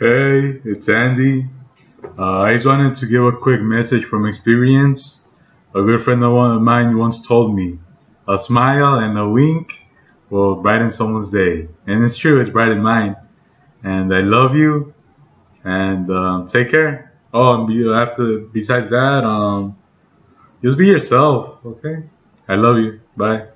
Hey, it's Andy. Uh, I just wanted to give a quick message from experience. A good friend of mine once told me, a smile and a wink will brighten someone's day. And it's true, it's brightened mine. And I love you. And um, take care. Oh, and be, uh, after besides that, um, just be yourself, okay? I love you. Bye.